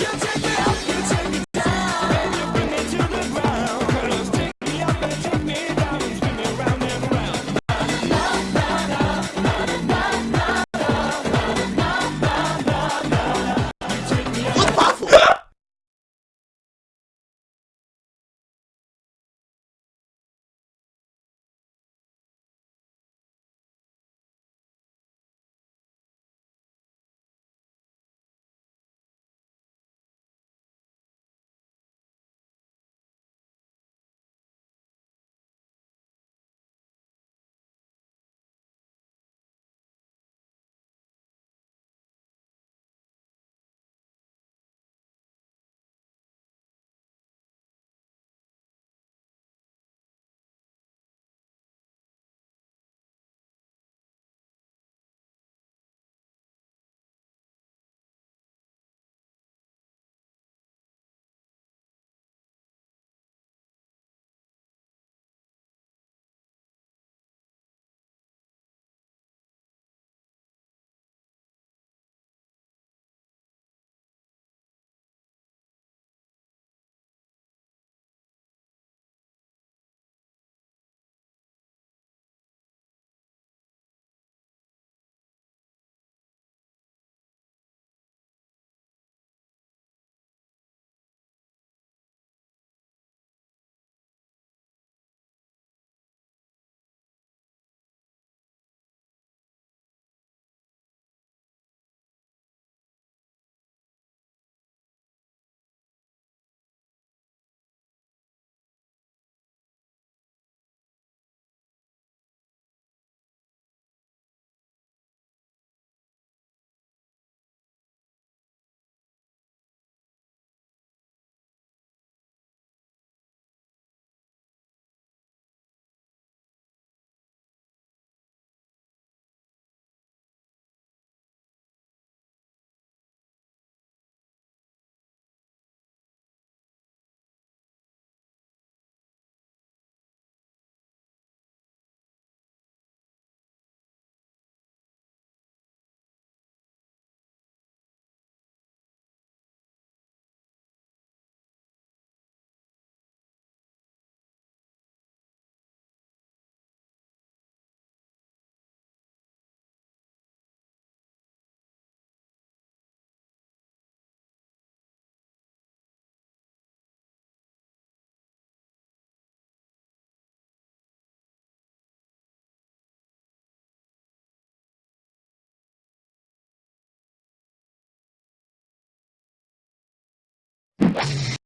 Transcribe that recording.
you